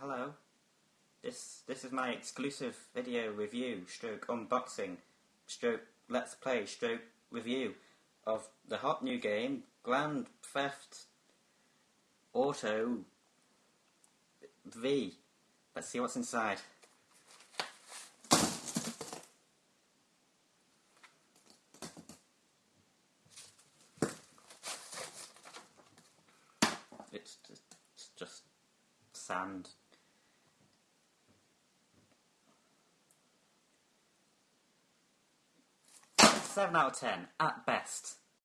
hello. This this is my exclusive video review, stroke unboxing, stroke let's play, stroke review of the hot new game Grand Theft Auto V. Let's see what's inside. It's just, it's just sand. Seven out of ten at best.